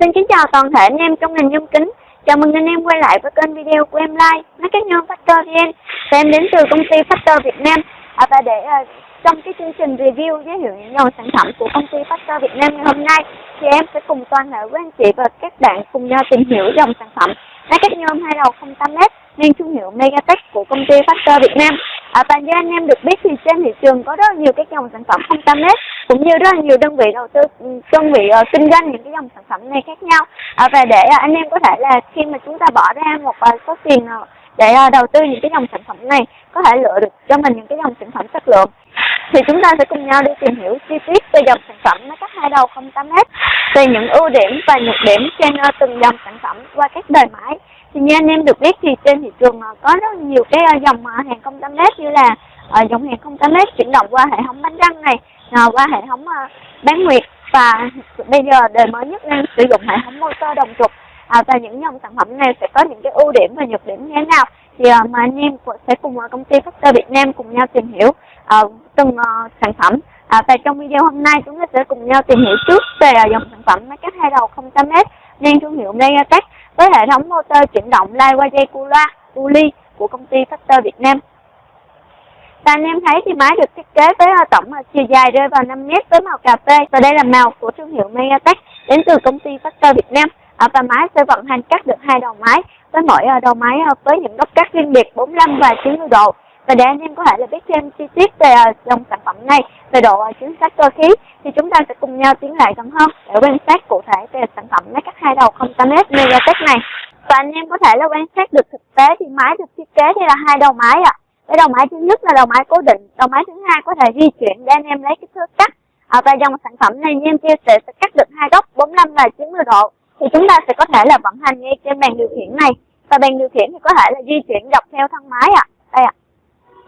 Xin kính chào toàn thể anh em trong ngành nhôm kính. Chào mừng anh em quay lại với kênh video của em like máy cắt nhôm Factor VN. Và em đến từ công ty Factor Việt Nam. À, và để uh, trong cái chương trình review giới thiệu những dòng sản phẩm của công ty Factor Việt Nam ngày hôm nay, thì em sẽ cùng toàn thể quý anh chị và các bạn cùng nhau tìm hiểu dòng sản phẩm máy cắt nhôm hai đầu 08m mang thương hiệu Megatech của công ty Factor Việt Nam. À, và như anh em được biết thì trên thị trường có rất nhiều các dòng sản phẩm không 08m cũng như rất là nhiều đơn vị đầu tư ừ, đơn vị uh, kinh doanh những cái dòng sản phẩm này khác nhau. À, và để uh, anh em có thể là khi mà chúng ta bỏ ra một uh, số tiền uh, để uh, đầu tư những cái dòng sản phẩm này có thể lựa được cho mình những cái dòng sản phẩm chất lượng thì chúng ta sẽ cùng nhau đi tìm hiểu chi tiết về dòng sản phẩm máy cắt hai đầu không 08m về những ưu điểm và nhược điểm trên uh, từng dòng sản phẩm qua các đời máy thì như anh em được biết thì trên thị trường à, có rất nhiều cái à, à, dòng hàng không 08m như là dòng hàng không 08m chuyển động qua hệ thống bánh răng này qua hệ thống bán nguyệt và bây giờ đời mới nhất đang sử dụng hệ thống motor đồng trục à, và những dòng sản phẩm này sẽ có những cái ưu điểm và nhược điểm như thế nào thì à, mà anh em sẽ cùng công ty Factor Việt Nam cùng nhau tìm hiểu à, từng à, sản phẩm. À, và trong video hôm nay chúng ta sẽ cùng nhau tìm hiểu trước về à, dòng sản phẩm máy cắt hai đầu 08m nên thương hiệu Megatech với hệ thống motor chuyển động lai qua dây cu loa, cu ly của công ty Factor Việt Nam và anh em thấy thì máy được thiết kế với ờ, tổng ờ, chiều dài rơi vào 5 mét với màu cà phê và đây là màu của thương hiệu Megatech đến từ công ty Factor Việt Nam. À, và máy sẽ vận hành cắt được hai đầu máy với mỗi đầu máy với những góc cắt riêng biệt 45 và 90 độ. Và để anh em có thể là biết thêm chi tiết về à, dòng sản phẩm này, về độ à, chính xác cơ khí thì chúng ta sẽ cùng nhau tiến lại gần hơn để quan sát cụ thể về sản phẩm máy cắt hai đầu 08m Megatech này. Và anh em có thể là quan sát được thực tế thì máy được thiết kế đây là hai đầu máy ạ. À cái đầu máy thứ nhất là đầu máy cố định đầu máy thứ hai có thể di chuyển để anh em lấy kích thước cắt à, và dòng sản phẩm này như em chia sẻ sẽ cắt được hai góc 45 và 90 độ thì chúng ta sẽ có thể là vận hành ngay trên bàn điều khiển này và bàn điều khiển thì có thể là di chuyển dọc theo thân máy ạ à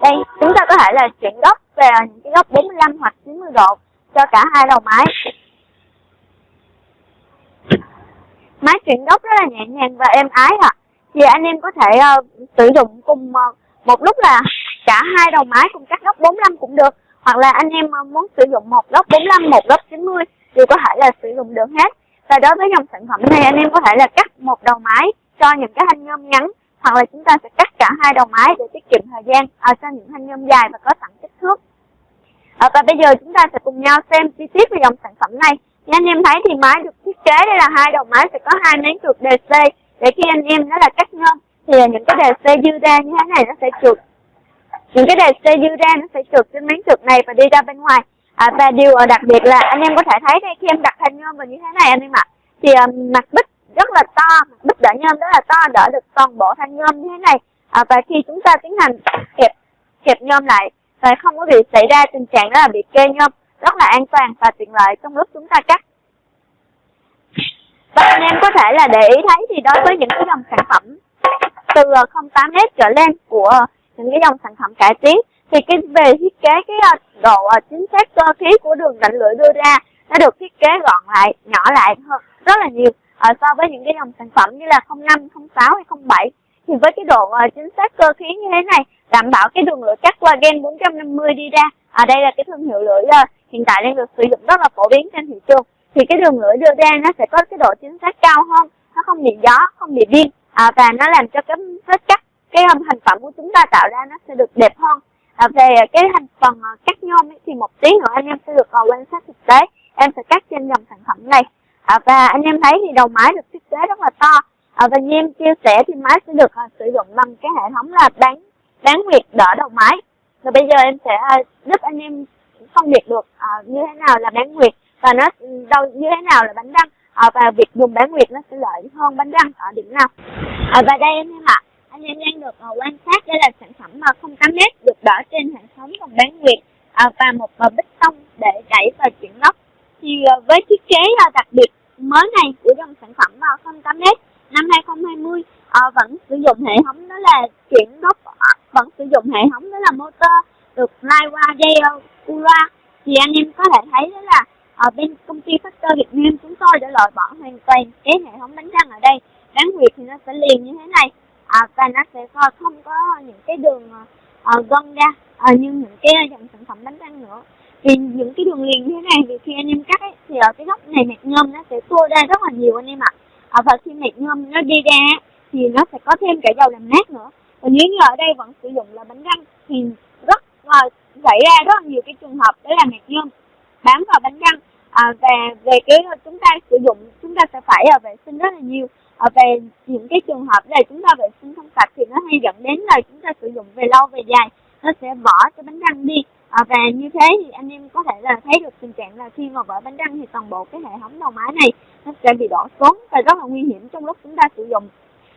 đây chúng ta có thể là chuyển góc về những cái góc 45 hoặc 90 độ cho cả hai đầu máy. Máy chuyển góc rất là nhẹ nhàng và êm ái ạ. À. thì anh em có thể uh, sử dụng cùng uh, một lúc là cả hai đầu máy cùng cắt góc 45 cũng được. Hoặc là anh em ờ, muốn sử dụng một góc 45 một góc 90 đều có thể là sử dụng được hết. Và đối với dòng sản phẩm này anh em có thể là cắt một đầu máy cho những cái thanh nhôm ngắn hoặc là chúng ta sẽ cắt cả hai đầu máy để tiết kiệm thời gian à, cho những thanh nhôm dài và có sẵn kích thước. À, và bây giờ chúng ta sẽ cùng nhau xem chi tiết về dòng sản phẩm này. Như anh em thấy thì máy được thiết kế đây là hai đầu máy sẽ có hai miếng trượt DC để khi anh em nó là cắt nhôm thì những cái DC dư ra như thế này nó sẽ trượt những cái DC dư ra nó sẽ trượt trên miếng trượt này và đi ra bên ngoài. À, và điều đặc biệt là anh em có thể thấy đây khi em đặt thanh nhôm vào như thế này anh em ạ thì um, mặt bích rất là to. Bích đỡ nhôm rất là to đỡ được toàn bộ thanh nhôm như thế này. À, và khi chúng ta tiến hành kẹp kẹp nhôm lại và không có bị xảy ra tình trạng đó là bị kê nhôm rất là an toàn và tiện lợi trong lúc chúng ta cắt. Và anh em có thể là để ý thấy thì đối với những cái dòng sản phẩm từ 08S trở lên của những cái dòng sản phẩm cải tiến thì cái về thiết kế cái à, độ à, chính xác cơ khí của đường rãnh lưỡi đưa ra nó được thiết kế gọn lại nhỏ lại hơn rất là nhiều à, so với những cái dòng sản phẩm như là 05, 06 hay 07 thì với cái độ à, chính xác cơ khí như thế này đảm bảo cái đường lưỡi cắt qua gen 450 đi ra ở à, đây là cái thương hiệu lưỡi à, hiện tại đang được sử dụng rất là phổ biến trên thị trường thì cái đường lưỡi đưa ra nó sẽ có cái độ chính xác cao hơn nó không bị gió không bị biên à, và nó làm cho cái vết cắt cái um, thành phẩm của chúng ta tạo ra nó sẽ được đẹp hơn. À, về cái thành phần uh, cắt nhôm ấy, thì một tí nữa anh em sẽ được uh, quan sát thực tế em sẽ cắt trên dòng sản phẩm này à, và anh em thấy thì đầu máy được thiết kế rất là to. À, và như em chia sẻ thì máy sẽ được à, sử dụng bằng cái hệ thống là bán bán nguyệt đỡ đầu máy. Và bây giờ em sẽ à, giúp anh em phân biệt được à, như thế nào là bán nguyệt và nó ừ, đâu như thế nào là bánh răng. À, và việc dùng bán nguyệt nó sẽ lợi hơn bánh răng ở điểm nào. À, và đây anh em ạ anh em đang được à, quan sát đây là sản phẩm mà không 08 nét được đỡ trên hệ thống bằng bán nguyệt à, và một bích tông để đẩy và chuyển lốc thì à, với thiết kế đặc biệt mới này của dòng sản phẩm vào 08 m năm 2020 uh, ờ, vẫn sử dụng hệ thống đó là chuyển gốc ờ, vẫn sử dụng hệ thống đó là motor được lai qua dây ờ, Cura thì anh em có thể thấy đó là ở bên công ty Factor Việt Nam chúng tôi đã loại bỏ hoàn toàn cái hệ thống bánh răng ở đây. Bán huyệt thì nó sẽ liền như thế này à, và nó sẽ không có những cái đường uh, gân ra uh, như những cái dòng sản phẩm bánh răng nữa vì những cái đường liền như thế này thì khi anh em cắt ấy, thì ở cái góc này mạch nhôm nó sẽ tua ra rất là nhiều anh em ạ. À, và khi mạch nhôm nó đi ra thì nó sẽ có thêm cả dầu làm nát nữa. Và nếu như ở đây vẫn sử dụng là bánh răng thì rất là xảy ra rất là nhiều cái trường hợp đó là mạch nhôm bám vào bánh răng. À, và về cái chúng ta sử dụng chúng ta sẽ phải à, vệ sinh rất là nhiều. À, về những cái trường hợp là chúng ta vệ sinh không sạch thì nó hay dẫn đến là chúng ta sử dụng về lâu về dài nó sẽ bỏ cái bánh răng đi à, và như thế thì anh em có thể là thấy được tình trạng là khi mà vỡ bánh răng thì toàn bộ cái hệ thống đầu máy này nó sẽ bị đổ xuống và rất là nguy hiểm trong lúc chúng ta sử dụng.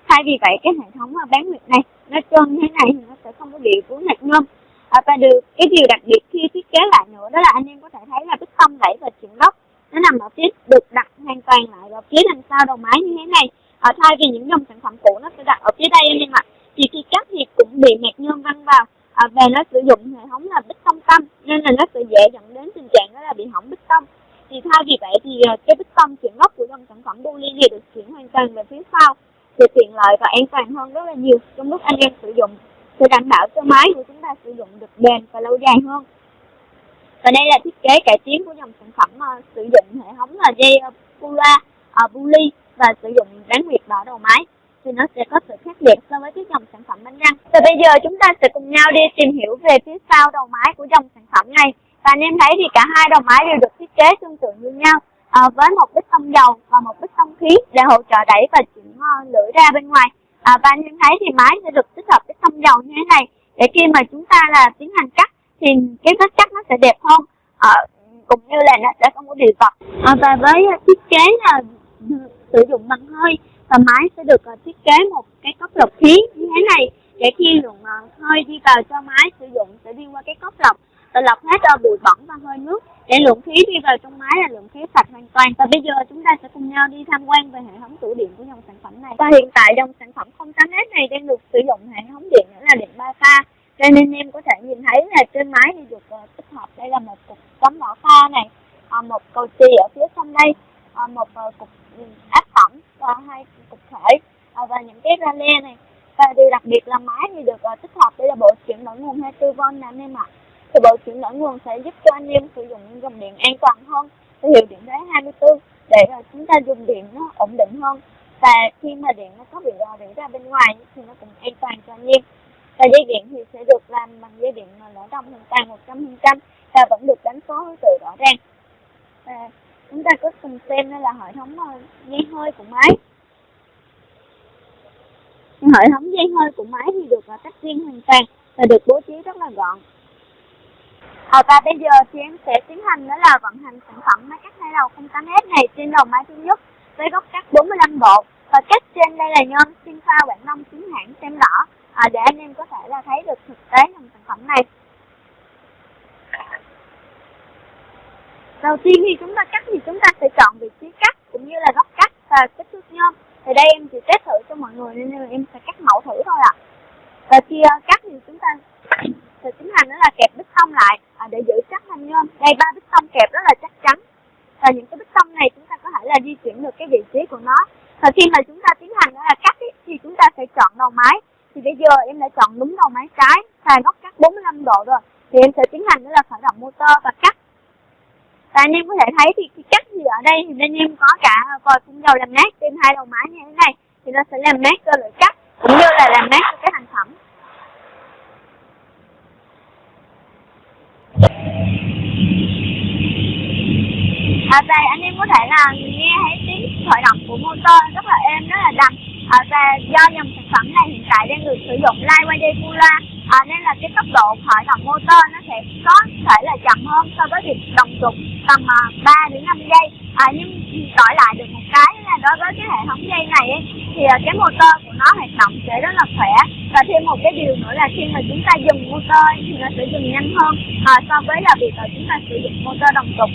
Thay vì vậy cái hệ thống à, bán nguyệt này nó trơn như thế này thì nó sẽ không có bị vướng hạt nhôm à, và được cái điều đặc biệt khi thiết kế lại nữa đó là anh em có thể thấy là cái tông đẩy và chuyển gốc nó nằm ở phía được đặt hoàn toàn lại ở phía đằng sau đầu máy như thế này. À, thay vì những dòng sản phẩm cũ nó sẽ đặt ở phía đây anh em ạ. Thì khi cắt thì cũng bị hạt nhôm văng vào à, và nó sử dụng hệ thống là bích tông tâm nên là nó sẽ dễ dẫn đến tình trạng đó là bị hỏng bích tông. Thì thay vì vậy thì ờ, cái bích tông chuyển gốc của dòng sản phẩm Bully thì được chuyển hoàn toàn về phía sau thì tiện lợi và an toàn hơn rất là nhiều. Trong lúc anh em sử dụng sẽ đảm bảo cho máy của chúng ta sử dụng được bền và lâu dài hơn. Và đây là thiết kế cải tiến của dòng sản phẩm uh, sử dụng hệ thống là dây uh, Pula, uh, ờ, Bully và sử dụng bán nguyệt đỏ đầu máy thì nó sẽ có sự khác biệt so với cái dòng sản phẩm bánh răng. Và bây giờ chúng ta sẽ cùng nhau đi tìm hiểu về phía sau đầu máy của dòng sản phẩm này. Và anh em thấy thì cả hai đầu máy đều được thiết kế tương tự như nhau à, với một bích tông dầu và một bích tông khí để hỗ trợ đẩy và chuyển à, uh, lưỡi ra bên ngoài. À, và anh em thấy thì máy sẽ được tích hợp bích tông dầu như thế này để khi mà chúng ta là tiến hành cắt thì cái vết cắt nó sẽ đẹp hơn à, cũng như là nó sẽ không có bị vật à, và với thiết kế là sử dụng bằng hơi và máy sẽ được uh, thiết kế một cái cốc lọc khí như thế này. Để khi lượng uh, ờ, hơi đi vào cho máy sử dụng sẽ đi qua cái cốc lọc. Và lọc hết uh, bụi bẩn và hơi nước. Để lượng khí đi vào trong máy là lượng khí sạch hoàn toàn. Và bây giờ chúng ta sẽ cùng nhau đi tham quan về hệ thống tủ điện của dòng sản phẩm này. Và hiện tại dòng sản phẩm 08S này đang được sử dụng hệ thống điện nữa là điện ba pha. Cho nên em có thể nhìn thấy là trên máy thì được uh, tích hợp. Đây là một cục cắm mỏ pha này uh, một cầu chì ở phía trong đây uh, một uh, cục ừ, áp tẩm và hai thể à, và những cái rale này. Và điều đặc biệt là máy thì được uh, tích hợp đây là bộ chuyển đổi nguồn 24V nè anh em ạ thì bộ chuyển đổi nguồn sẽ giúp cho anh em sử dụng dòng điện an toàn hơn. Với hiệu điện thế 24 để uh, chúng ta dùng điện nó ổn định hơn. Và khi mà điện nó có bị rò rỉ ra bên ngoài thì nó cũng an toàn cho anh em. Và dây điện thì sẽ được làm bằng dây điện mà lỗ đồng hoàn toàn 100 trăm và vẫn được đánh số từ rõ ràng. Và chúng ta có cùng xem đây là hệ thống dây hơi của máy hệ thống dây hơi của máy thì được à, tách riêng hoàn toàn và được bố trí rất là gọn. À, và bây giờ thì em sẽ tiến hành đó là vận hành sản phẩm máy cắt hai đầu 08S này trên đầu máy thứ nhất với góc cắt 45 độ và cắt trên đây là nhôm xin pha Quảng Đông chính hãng xem đỏ à, để anh em có thể là thấy được thực tế dòng sản phẩm này. Đầu tiên khi chúng ta cắt thì chúng ta sẽ chọn vị trí cắt cũng như là góc cắt và kích thước nhôm thì đây em chỉ test thử cho mọi người nên là em sẽ cắt mẫu thử thôi ạ. À. và khi uh, cắt thì chúng ta sẽ tiến hành đó là kẹp bích tông lại. À, để giữ chắc thanh nhôm đây ba bích tông kẹp rất là chắc chắn. Và những cái bích tông này chúng ta có thể là di chuyển được cái vị trí của nó. Và khi mà chúng ta tiến hành đó là cắt ý, thì chúng ta sẽ chọn đầu máy. Thì bây giờ em đã chọn đúng đầu máy trái và góc cắt 45 độ rồi. Thì em sẽ tiến hành đó là khởi động motor và cắt và anh em có thể thấy thì khi cắt thì ở đây thì anh em có cả vòi phun dầu làm nát trên hai đầu máy như thế này. Thì nó sẽ làm nát cơ lưỡi cắt cũng như là làm nát cái thành phẩm. À, và anh em có thể là nghe thấy tiếng khởi động của motor rất là êm rất là đầm. À, và do dòng sản phẩm này hiện tại đang được sử dụng lai qua dây à, nên là cái tốc độ khởi động motor nó sẽ có thể là chậm hơn so với việc đồng trục tầm à, uh, 3 đến 5 giây. À, nhưng đổi lại được một cái là đối với cái hệ thống dây này ấy, thì uh, cái motor của nó hoạt động sẽ rất là khỏe. Và thêm một cái điều nữa là khi mà chúng ta dùng motor thì nó sẽ dùng nhanh hơn à, so với là việc là chúng ta sử dụng motor đồng trục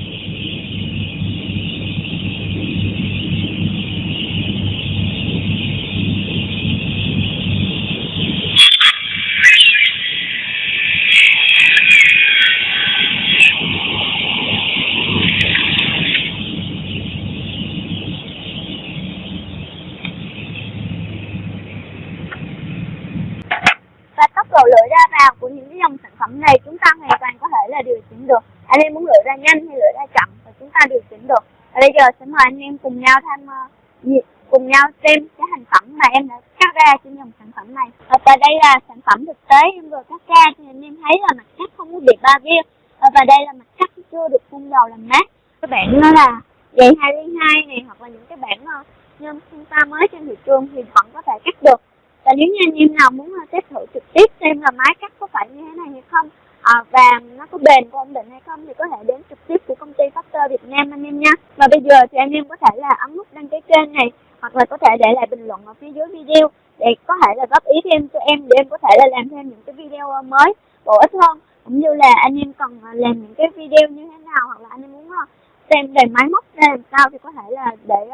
và tốc độ lưỡi ra vào của những cái dòng sản phẩm này chúng ta hoàn toàn có thể là điều chỉnh được. Anh em muốn lựa ra nhanh hay lựa ra chậm và chúng ta điều chỉnh được. Và bây giờ sẽ mời anh em cùng nhau tham uh, cùng nhau xem cái thành phẩm mà em đã cắt ra trên dòng sản phẩm này. Ờ, và đây là sản phẩm thực tế em vừa cắt ra thì anh em thấy là mặt cắt không có bị ba vía ờ, và đây là mặt cắt chưa được phun dầu làm mát. Các bạn nó là dạy hai liên hai này hoặc là những cái bản uh, nhôm phun ta mới trên thị trường thì vẫn có thể cắt được. Và nếu như anh em nào muốn test thử trực tiếp xem là máy cắt có phải như thế này hay không à, và nó có bền có ổn định hay không thì có thể đến trực tiếp của công ty Factor Việt Nam anh em nha. Và bây giờ thì anh em có thể là ấn nút đăng ký kênh này hoặc là có thể để lại bình luận ở phía dưới video để có thể là góp ý thêm cho em để em có thể là làm thêm những cái video ờ, mới bổ ích hơn. Cũng như là anh em cần ờ, làm những cái video như thế nào hoặc là anh em muốn ờ, xem về máy móc ra làm sao thì có thể là để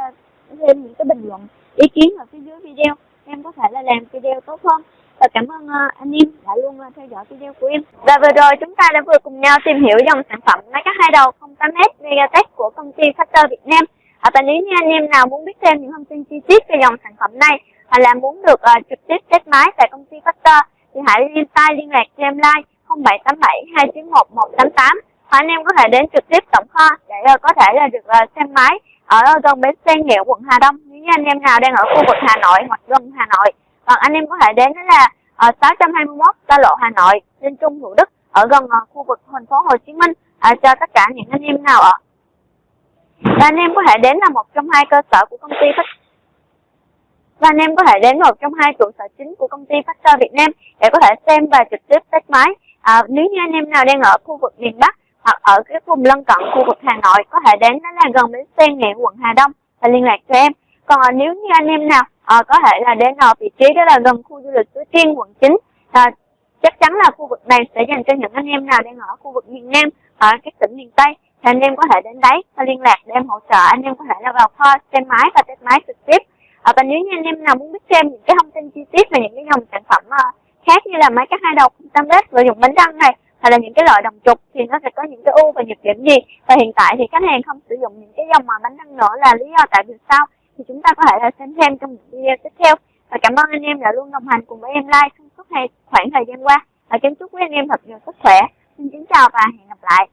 thêm những cái bình luận ý kiến ở phía dưới video. Em có thể là làm video tốt hơn và cảm ơn ờ, anh em đã luôn ờ, theo dõi video của em. Và vừa rồi chúng ta đã vừa cùng nhau tìm hiểu dòng sản phẩm máy cắt hai đầu 08S Megatech của công ty Factor Việt Nam. À, và nếu như anh em nào muốn biết thêm những thông tin chi tiết về dòng sản phẩm này hoặc là muốn được uh, trực tiếp test máy tại công ty Factor thì hãy liên tay liên lạc cho em like 0787 291 188 hoặc anh em có thể đến trực tiếp tổng kho để uh, có thể là được uh, xem máy ở gần bến xe nghĩa quận Hà Đông. Nếu như anh em nào đang ở khu vực Hà Nội hoặc gần Hà Nội hoặc anh em có thể đến đó là uh, 621 xa lộ Hà Nội trên Trung Thủ Đức ở gần uh, khu vực thành phố Hồ Chí Minh uh, cho tất cả những anh em nào ở và anh em có thể đến là một trong hai cơ sở của công ty phát và anh em có thể đến một trong hai trụ sở chính của công ty Factor Việt Nam để có thể xem và trực tiếp test máy. À, nếu như anh em nào đang ở khu vực miền Bắc hoặc ở cái vùng lân cận khu vực Hà Nội có thể đến đó là gần bến xe nghệ quận Hà Đông và liên lạc cho em. Còn à, nếu như anh em nào à, có thể là đến ở vị trí đó là gần khu du lịch Suối Tiên quận 9 à, ờ, chắc chắn là khu vực này sẽ dành cho những anh em nào đang ở khu vực miền Nam ở các tỉnh miền Tây. Thì anh em có thể đến đấy và liên lạc để em hỗ trợ. Anh em có thể là vào kho xem máy và test máy trực tiếp. À, và nếu như anh em nào muốn biết thêm những cái thông tin chi tiết về những cái dòng sản phẩm uh, khác như là máy cắt hai đầu tam bếp và dùng bánh răng này hay là những cái loại đồng trục thì nó sẽ có những cái ưu và nhược điểm gì? Và hiện tại thì khách hàng không sử dụng những cái dòng mà bánh răng nữa là lý do tại vì sao? Thì chúng ta có thể xem thêm trong những video tiếp theo. Và cảm ơn anh em đã luôn đồng hành cùng với em like trong suốt khoảng thời gian qua. Và kính chúc quý anh em thật nhiều sức khỏe. Xin kính chào và hẹn gặp lại.